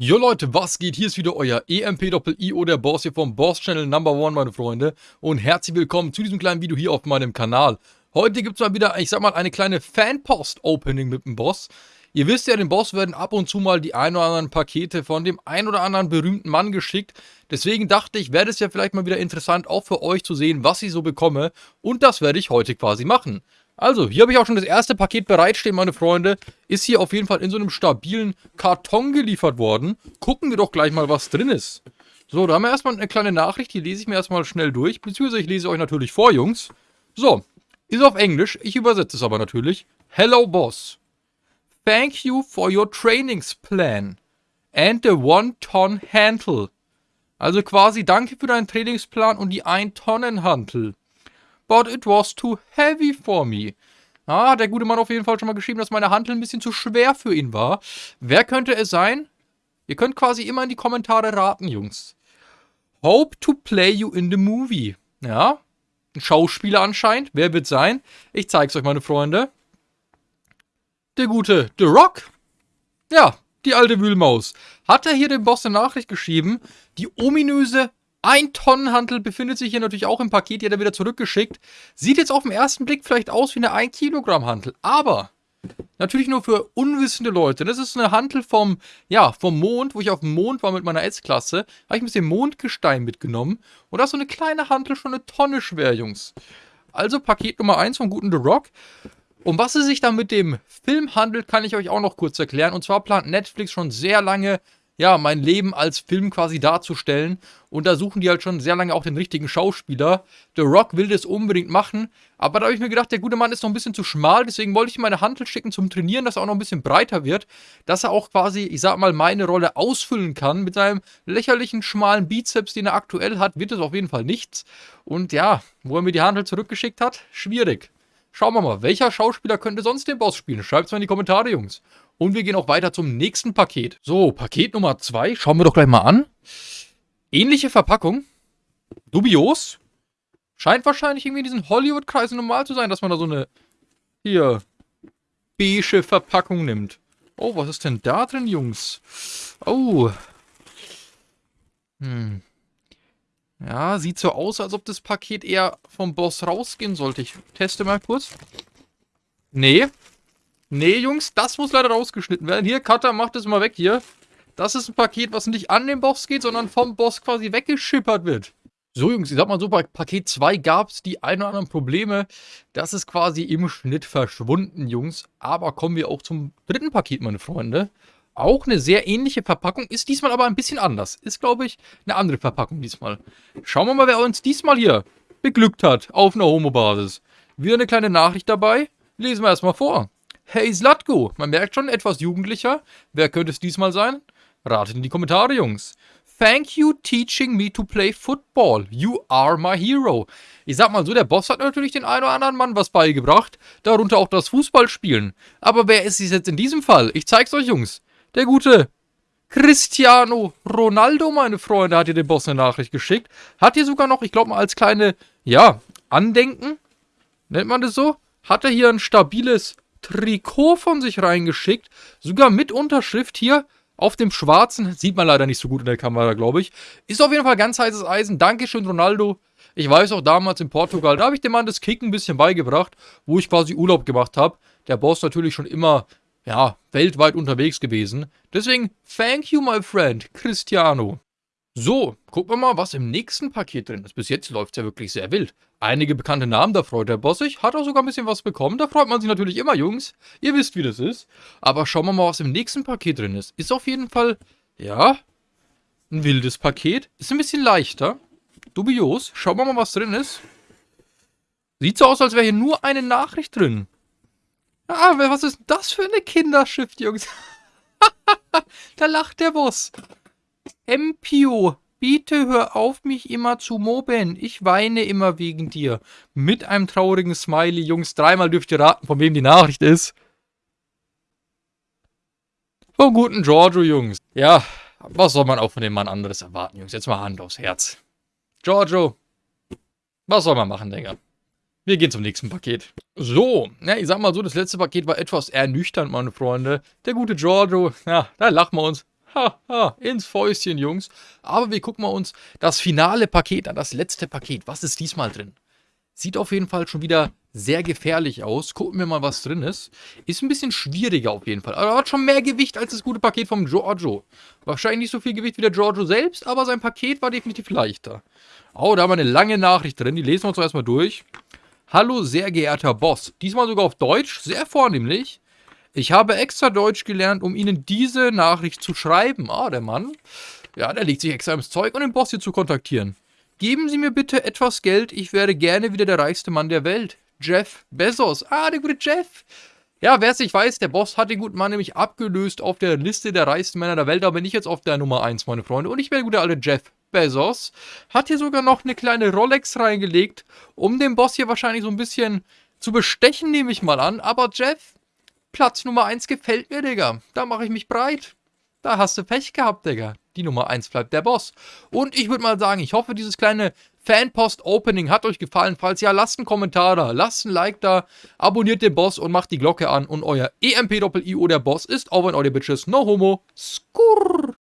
Jo Leute, was geht? Hier ist wieder euer EMP-Doppel-IO, der Boss hier vom Boss Channel Number One, meine Freunde. Und herzlich willkommen zu diesem kleinen Video hier auf meinem Kanal. Heute gibt es mal wieder, ich sag mal, eine kleine Fanpost-Opening mit dem Boss. Ihr wisst ja, dem Boss werden ab und zu mal die ein oder anderen Pakete von dem ein oder anderen berühmten Mann geschickt. Deswegen dachte ich, wäre es ja vielleicht mal wieder interessant, auch für euch zu sehen, was ich so bekomme. Und das werde ich heute quasi machen. Also, hier habe ich auch schon das erste Paket bereitstehen, meine Freunde. Ist hier auf jeden Fall in so einem stabilen Karton geliefert worden. Gucken wir doch gleich mal, was drin ist. So, da haben wir erstmal eine kleine Nachricht. Die lese ich mir erstmal schnell durch. Beziehungsweise ich lese euch natürlich vor, Jungs. So, ist auf Englisch. Ich übersetze es aber natürlich. Hello, Boss. Thank you for your trainings plan. And the one-ton handle. Also quasi danke für deinen Trainingsplan und die 1-Tonnen-Hantel but it was too heavy for me. Ah, der gute Mann auf jeden Fall schon mal geschrieben, dass meine Handel ein bisschen zu schwer für ihn war. Wer könnte es sein? Ihr könnt quasi immer in die Kommentare raten, Jungs. Hope to play you in the movie. Ja, ein Schauspieler anscheinend. Wer wird sein? Ich zeig's euch, meine Freunde. Der gute The Rock. Ja, die alte Wühlmaus. Hat er hier dem Boss eine Nachricht geschrieben, die ominöse ein Tonnenhandel befindet sich hier natürlich auch im Paket, die hat er wieder zurückgeschickt. Sieht jetzt auf den ersten Blick vielleicht aus wie eine 1 Kilogramm Handel, aber natürlich nur für unwissende Leute. Das ist eine Handel vom, ja, vom Mond, wo ich auf dem Mond war mit meiner S-Klasse. Habe ich ein bisschen Mondgestein mitgenommen und da ist so eine kleine Handel schon eine Tonne schwer, Jungs. Also Paket Nummer 1 vom guten The Rock. Um was es sich da mit dem Film handelt, kann ich euch auch noch kurz erklären. Und zwar plant Netflix schon sehr lange ja, mein Leben als Film quasi darzustellen. Und da suchen die halt schon sehr lange auch den richtigen Schauspieler. The Rock will das unbedingt machen. Aber da habe ich mir gedacht, der gute Mann ist noch ein bisschen zu schmal. Deswegen wollte ich ihm meine Handel schicken zum Trainieren, dass er auch noch ein bisschen breiter wird. Dass er auch quasi, ich sag mal, meine Rolle ausfüllen kann. Mit seinem lächerlichen, schmalen Bizeps, den er aktuell hat, wird es auf jeden Fall nichts. Und ja, wo er mir die Handel zurückgeschickt hat, schwierig. Schauen wir mal, welcher Schauspieler könnte sonst den Boss spielen? Schreibt es mal in die Kommentare, Jungs. Und wir gehen auch weiter zum nächsten Paket. So, Paket Nummer 2. Schauen wir doch gleich mal an. Ähnliche Verpackung. Dubios. Scheint wahrscheinlich irgendwie in diesen Hollywood-Kreisen normal zu sein, dass man da so eine, hier, beige Verpackung nimmt. Oh, was ist denn da drin, Jungs? Oh. Hm. Ja, sieht so aus, als ob das Paket eher vom Boss rausgehen sollte. Ich teste mal kurz. Nee, Nee, Jungs, das muss leider rausgeschnitten werden. Hier, Cutter, mach das mal weg hier. Das ist ein Paket, was nicht an den Boss geht, sondern vom Boss quasi weggeschippert wird. So, Jungs, ich sag mal so, bei Paket 2 gab es die ein oder anderen Probleme. Das ist quasi im Schnitt verschwunden, Jungs. Aber kommen wir auch zum dritten Paket, meine Freunde. Auch eine sehr ähnliche Verpackung, ist diesmal aber ein bisschen anders. Ist, glaube ich, eine andere Verpackung diesmal. Schauen wir mal, wer uns diesmal hier beglückt hat auf einer Homo-Basis. Wieder eine kleine Nachricht dabei. Lesen wir erstmal vor. Hey Slatko, man merkt schon, etwas jugendlicher. Wer könnte es diesmal sein? Ratet in die Kommentare, Jungs. Thank you teaching me to play football. You are my hero. Ich sag mal so, der Boss hat natürlich den einen oder anderen Mann was beigebracht, darunter auch das Fußballspielen. Aber wer ist es jetzt in diesem Fall? Ich zeig's euch, Jungs. Der gute Cristiano Ronaldo, meine Freunde, hat hier den Boss eine Nachricht geschickt. Hat hier sogar noch, ich glaube mal als kleine, ja, Andenken, nennt man das so, hat er hier ein stabiles Trikot von sich reingeschickt. Sogar mit Unterschrift hier auf dem schwarzen. Sieht man leider nicht so gut in der Kamera, glaube ich. Ist auf jeden Fall ganz heißes Eisen. Dankeschön, Ronaldo. Ich weiß auch damals in Portugal, da habe ich dem Mann das Kicken ein bisschen beigebracht, wo ich quasi Urlaub gemacht habe. Der Boss natürlich schon immer, ja, weltweit unterwegs gewesen. Deswegen, thank you, my friend, Cristiano. So, gucken wir mal, was im nächsten Paket drin ist. Bis jetzt läuft es ja wirklich sehr wild. Einige bekannte Namen, da freut der Boss sich. Hat auch sogar ein bisschen was bekommen. Da freut man sich natürlich immer, Jungs. Ihr wisst, wie das ist. Aber schauen wir mal, was im nächsten Paket drin ist. Ist auf jeden Fall, ja, ein wildes Paket. Ist ein bisschen leichter. Dubios. Schauen wir mal, was drin ist. Sieht so aus, als wäre hier nur eine Nachricht drin. Ah, was ist das für eine Kinderschrift, Jungs? da lacht der Boss. Empio, bitte hör auf, mich immer zu mobben. Ich weine immer wegen dir. Mit einem traurigen Smiley, Jungs. Dreimal dürft ihr raten, von wem die Nachricht ist. Vom guten Giorgio, Jungs. Ja, was soll man auch von dem Mann anderes erwarten, Jungs? Jetzt mal Hand aufs Herz. Giorgio, was soll man machen, Digga? Wir gehen zum nächsten Paket. So, ja, ich sag mal so, das letzte Paket war etwas ernüchternd, meine Freunde. Der gute Giorgio, ja, da lachen wir uns Haha, ins Fäustchen, Jungs. Aber wir gucken mal uns das finale Paket an, das letzte Paket. Was ist diesmal drin? Sieht auf jeden Fall schon wieder sehr gefährlich aus. Gucken wir mal, was drin ist. Ist ein bisschen schwieriger auf jeden Fall. Aber hat schon mehr Gewicht als das gute Paket vom Giorgio. Wahrscheinlich nicht so viel Gewicht wie der Giorgio selbst, aber sein Paket war definitiv leichter. Oh, da haben wir eine lange Nachricht drin. Die lesen wir uns erstmal durch. Hallo, sehr geehrter Boss. Diesmal sogar auf Deutsch. Sehr vornehmlich. Ich habe extra Deutsch gelernt, um Ihnen diese Nachricht zu schreiben. Ah, der Mann. Ja, der legt sich extra ins Zeug, um den Boss hier zu kontaktieren. Geben Sie mir bitte etwas Geld, ich wäre gerne wieder der reichste Mann der Welt. Jeff Bezos. Ah, der gute Jeff. Ja, wer es nicht weiß, der Boss hat den guten Mann nämlich abgelöst auf der Liste der reichsten Männer der Welt, aber bin ich jetzt auf der Nummer 1, meine Freunde. Und ich bin der gute alte Jeff Bezos. Hat hier sogar noch eine kleine Rolex reingelegt, um den Boss hier wahrscheinlich so ein bisschen zu bestechen, nehme ich mal an. Aber Jeff, Platz Nummer 1 gefällt mir, Digga. Da mache ich mich breit. Da hast du Pech gehabt, Digga. Die Nummer 1 bleibt der Boss. Und ich würde mal sagen, ich hoffe, dieses kleine Fanpost-Opening hat euch gefallen. Falls ja, lasst einen Kommentar da, lasst ein Like da, abonniert den Boss und macht die Glocke an. Und euer EMP-Doppel-IO, der Boss, ist over in euer Bitches. No homo. Skurr.